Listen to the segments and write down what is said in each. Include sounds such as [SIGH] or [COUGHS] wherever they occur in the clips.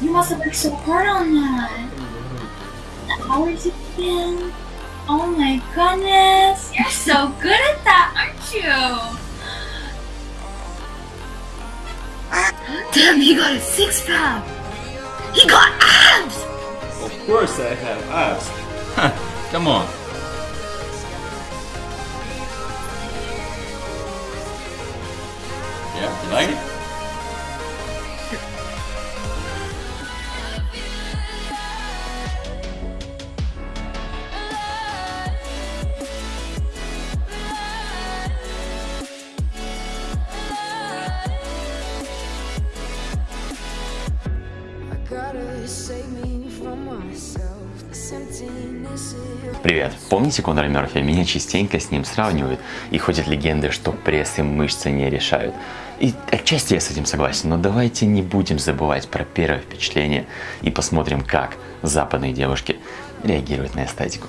You must have worked so hard on that. The hours you put in. Oh my goodness. You're so good at that, aren't you? Damn, he got a six pack. He got abs. Of course I have abs. [LAUGHS] Come on. Привет. Помните Конора Мерфи? Меня частенько с ним сравнивают, и ходят легенды, что пресс и мышцы не решают. И отчасти я с этим согласен, но давайте не будем забывать про первое впечатление и посмотрим, как западные девушки реагируют на эстетику.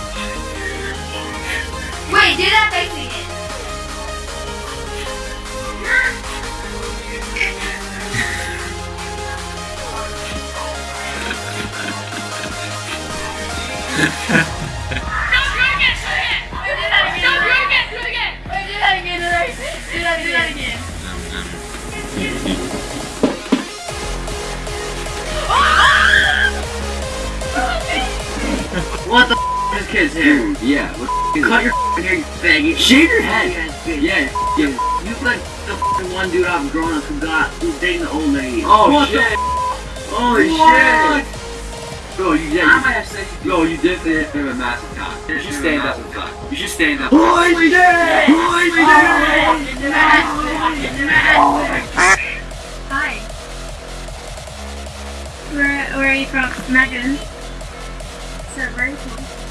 Wait, do that face again. [LAUGHS] What the f is kid's hair? Yeah, what the Cut your f***ing hair, you faggot. Shave your head. Yeah, Yeah. you like the f***ing one dude I've grown up who got who's dating the old lady. Oh what shit. The oh, Holy What? shit! Bro, you I yeah, might have said you, yo, you definitely have a massive cock. You should stand up. You should stand up. Holy shit! Holy Hi. Where, where are you from? Megan. So very cool.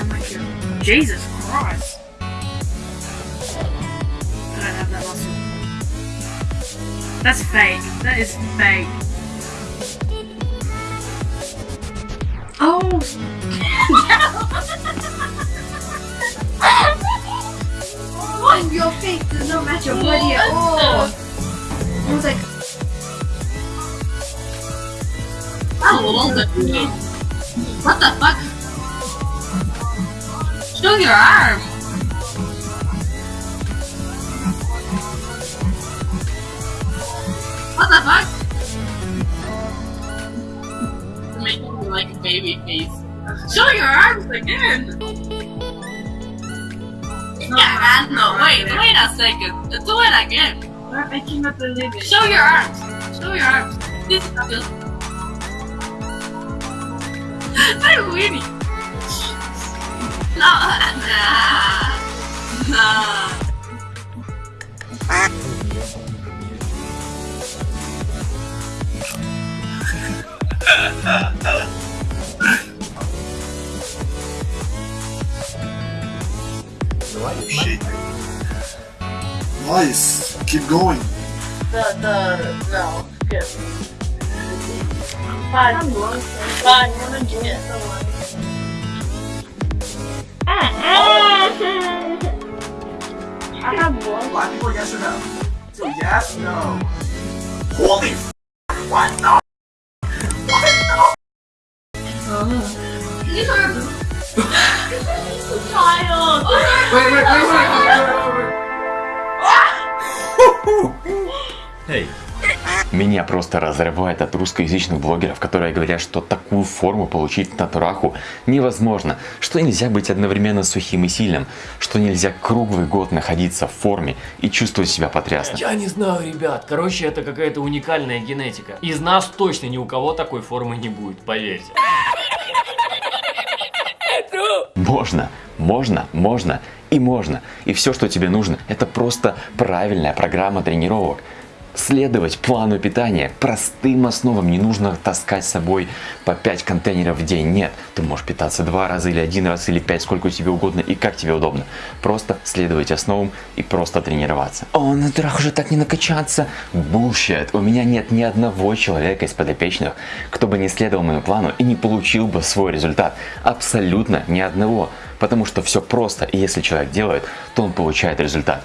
sound like. Jesus Christ! I don't have that muscle. That's fake. That is fake. Oh! [LAUGHS] oh, your face does not match your body at all. I was like, oh, are? What the fuck? Show your arm! What the fuck? Making me like a baby face. Show your arms again! Yeah, no, wait, wait a second. Do it again. I cannot believe it. Show your arms. Show your arms. This is just. [LAUGHS] I'm winning. No, nah, nah. Nice. Keep going. The, the, no, good. Fine. Fine, I'm gonna get it. I have one. Black people, yes or no? So yes, no. Holy f- what the? These are child. Wait, wait, wait, wait, wait, wait, wait. Hey, Меня просто разрывает от русскоязычных блогеров, которые говорят, что такую форму получить на тураху невозможно, что нельзя быть одновременно сухим и сильным, что нельзя круглый год находиться в форме и чувствовать себя потрясно. Я не знаю, ребят. Короче, это какая-то уникальная генетика. Из нас точно ни у кого такой формы не будет, поверьте. Можно, можно, можно и можно. И все, что тебе нужно, это просто правильная программа тренировок. Следовать плану питания, простым основам, не нужно таскать с собой по 5 контейнеров в день, нет. Ты можешь питаться два раза или один раз или пять, сколько тебе угодно и как тебе удобно. Просто следовать основам и просто тренироваться. О, на турах уже так не накачаться. Bullshit. У меня нет ни одного человека из подопечных, кто бы не следовал моему плану и не получил бы свой результат. Абсолютно ни одного. Потому что все просто, и если человек делает, то он получает результат.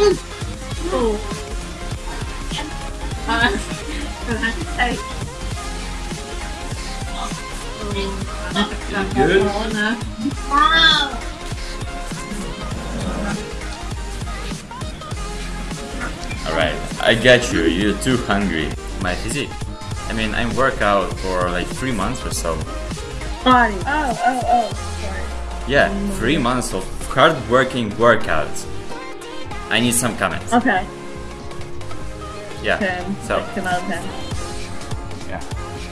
Good. Wow. Alright, I got you. You're too hungry. My physique. I mean, I work out for like three months or so. Body. Oh, oh, oh. Yeah, three months of hard working workouts. I need some comments. Okay. Yeah. 10. So, 10 out of 10. Yeah.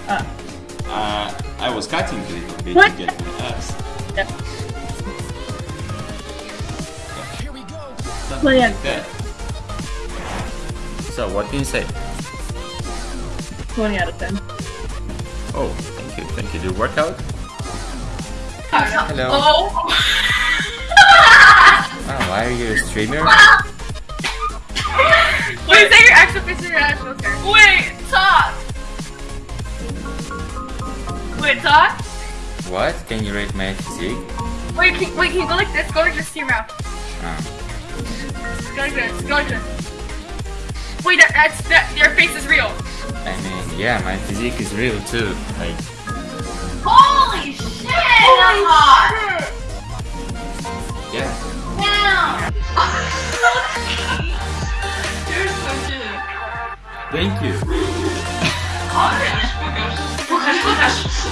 Ah. Uh, I was cutting a little bit What? to get my abs. Yeah. Something Well, like that. so what can you say? 20 out of 10. Oh, thank you, thank you. Do you work out? Hello. Oh. Oh, why are you a streamer? [LAUGHS] Wait, is that your actual picture or your? Wait, talk. Wait, talk. What? Can you rate my physique? Wait, can, wait, can you go like this? Go like this to your mouth. Ah. Oh. Go like this. Go like this. Wait, that, that's that. Your face is real. I mean, yeah, my physique is real too. Like, Holy shit! Holy hot. yeah. Damn. [LAUGHS] You're so cute. Thank you.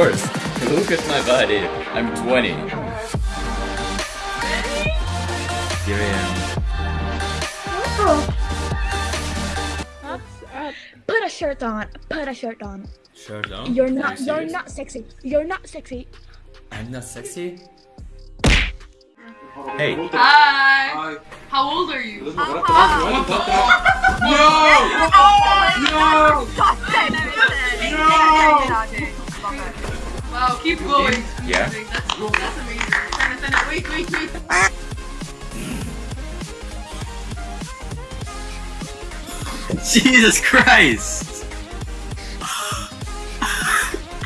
Course. Look at my body. I'm 20. Here I am. Put a shirt on. Put a shirt on. Shirt on? You're not. you You're not sexy. You're not sexy. I'm not sexy? Hey. Hi. How old are you? Wow, Jesus Christ!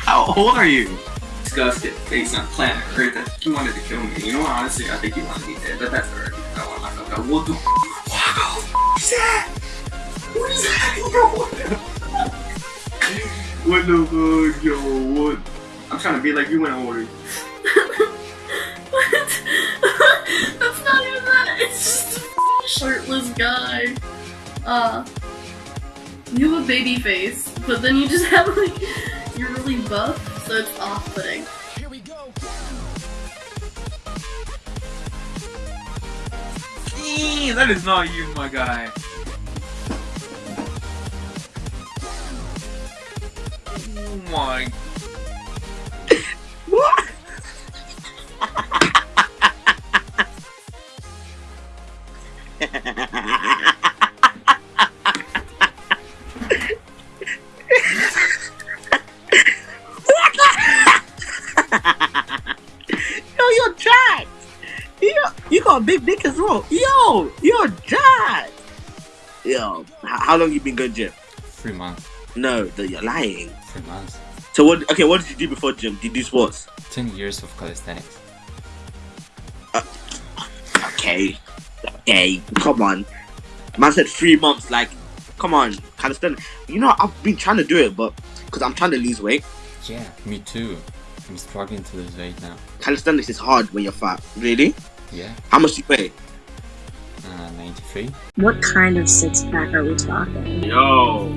How old are you? Disgusted face on planet Earth. I he wanted to kill me. You know what? Honestly, I think he wanted me dead, but that's alright. I don't want myself out. What the What is that? What is that? Yo, what the What the fuck, yo? What? I'm trying to be like you in order. What? [LAUGHS] That's not even that. It's just a shirtless guy. Uh, you have a baby face, but then you just [LAUGHS] have like you're really buff, so it's off-putting. Eee, that is not you, my guy. Oh my. Big dick as well. Yo, you're jacked. Yo, how long you been going gym? Three months. No, you're lying. Three months. So what? Okay, what did you do before gym? Did you do sports? Ten years of calisthenics. Uh, okay, okay, come on. Man said three months. Like, come on, calisthenics. You know, I've been trying to do it, but because I'm trying to lose weight. Yeah, me too. I'm struggling to lose weight now. Calisthenics is hard when you're fat. Really? Yeah, How much do you weigh? Uh, 93. What kind of six pack are we talking? Yo.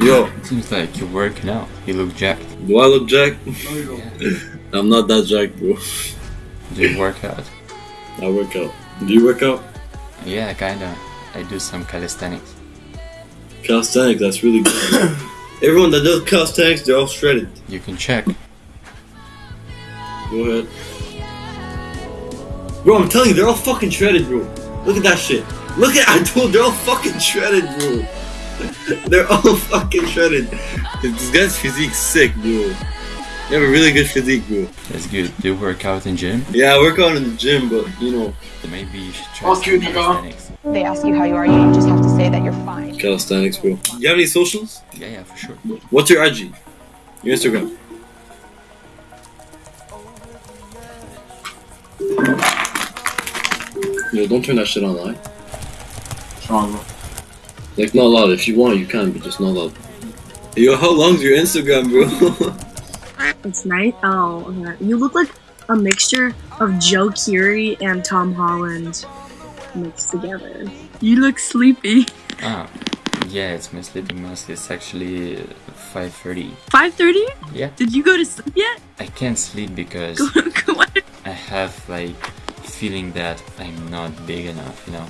[LAUGHS] Yo. Seems like you're working out. You look jacked. Do I look jacked? Yeah. I'm not that jacked, bro. Do you work out? I work out. Do you work out? Yeah, kinda. I do some calisthenics. Calisthenics, that's really good. [COUGHS] Everyone that does calisthenics, they're all shredded. You can check. Go ahead. Bro, I'm telling you, they're all fucking shredded, bro. Look at that shit. Look at [LAUGHS] I told they're all fucking shredded, bro. [LAUGHS] they're all fucking shredded. This guy's physique sick, bro. You have a really good physique, bro. That's good. Do you work out in the gym? Yeah, I work out in the gym, but you know, Maybe you should try Fuck some you, nigga. calisthenics. They ask you how you are, you just have to say that you're fine. calisthenics, bro. You have any socials? Yeah, yeah, for sure. What's your IG? Your Instagram? Yo, don't turn that shit on live. Like, not loud. If you want, you can, but just not loud. Yo, how long's your Instagram, bro? [LAUGHS] It's nice. Oh, okay. you look like a mixture of Joe Keery and Tom Holland mixed together. You look sleepy. Ah, yeah, it's my sleeping mask. It's actually 5.30. 5:30? Yeah. Did you go to sleep yet? I can't sleep because [LAUGHS] I have like feeling that I'm not big enough, you know.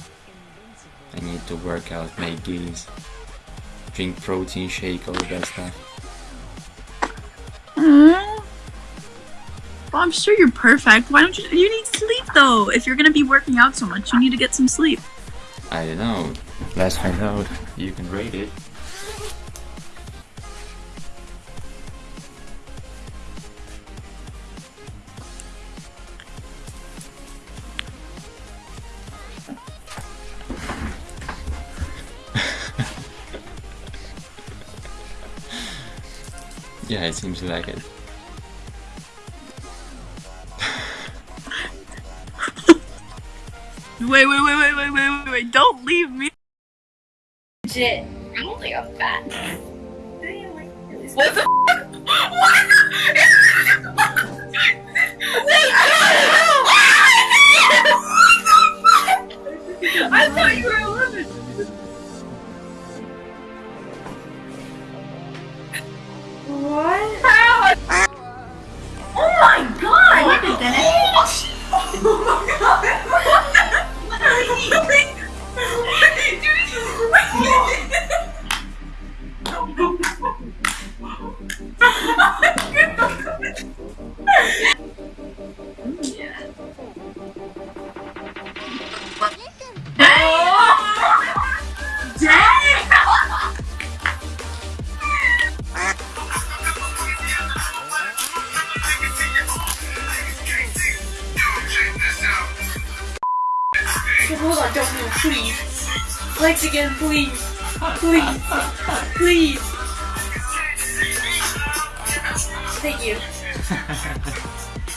I need to work out my gains, drink protein shake, all that stuff. Aww. Well, I'm sure you're perfect. Why don't you? You need sleep though. If you're gonna be working out so much, you need to get some sleep. I don't know. Let's find out. You can rate it. Yeah, it seems like it. Wait, wait, wait, wait, wait, wait, wait, wait! Don't leave me. Legit. I don't think I'm fat. What the [LAUGHS] I thought you were 11. Legs again, please. Please. Please. Thank you.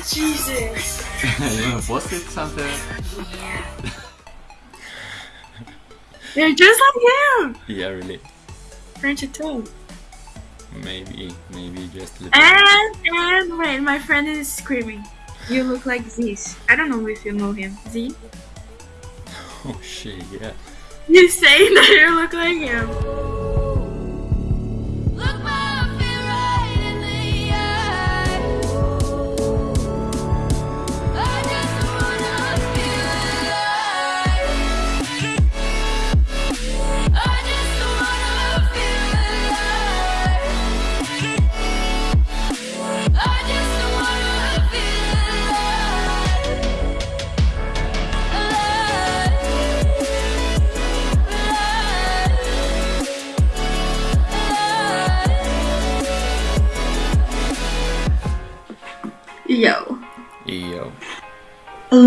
Jesus. you wanna post it something? They're just like him! Yeah, really. French too. Maybe, maybe just a little. And, and, wait, my friend is screaming. You look like Zeus. I don't know if you know him. Z? [LAUGHS] Oh shit, yeah. You say that you look like him.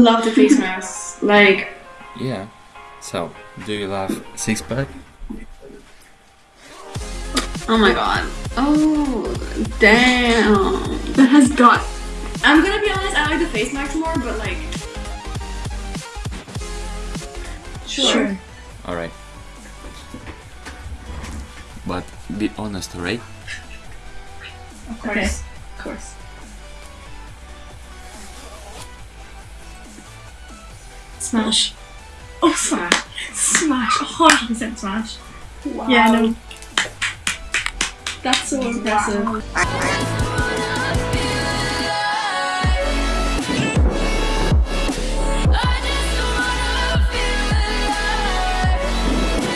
Love the face mask. Like, Yeah. So, do you love six pack? oh my god. Oh, damn. That has got. I'm gonna be honest, I like the face mask more, but like. Sure. Alright. But be honest, alright? Of course. Of course. Smash. Oh, smash. Smash. 100% smash. Wow. Yeah, no. That's so impressive.